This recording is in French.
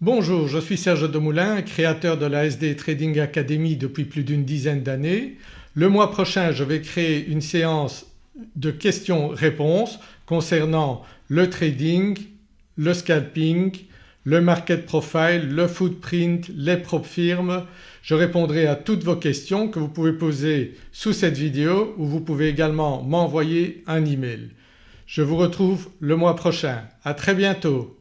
Bonjour, je suis Serge Demoulin, créateur de la SD Trading Academy depuis plus d'une dizaine d'années. Le mois prochain je vais créer une séance de questions-réponses concernant le trading, le scalping, le market profile, le footprint, les propres firmes. Je répondrai à toutes vos questions que vous pouvez poser sous cette vidéo ou vous pouvez également m'envoyer un email. Je vous retrouve le mois prochain. À très bientôt.